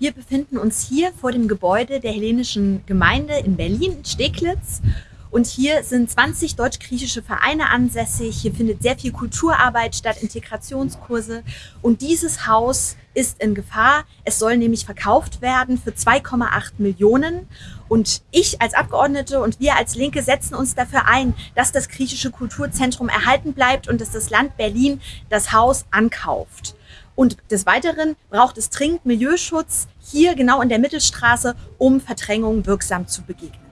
Wir befinden uns hier vor dem Gebäude der hellenischen Gemeinde in Berlin, Steglitz. Und hier sind 20 deutsch-griechische Vereine ansässig. Hier findet sehr viel Kulturarbeit statt, Integrationskurse. Und dieses Haus ist in Gefahr. Es soll nämlich verkauft werden für 2,8 Millionen. Und ich als Abgeordnete und wir als Linke setzen uns dafür ein, dass das griechische Kulturzentrum erhalten bleibt und dass das Land Berlin das Haus ankauft. Und des Weiteren braucht es dringend Milieuschutz hier genau in der Mittelstraße, um Verdrängung wirksam zu begegnen.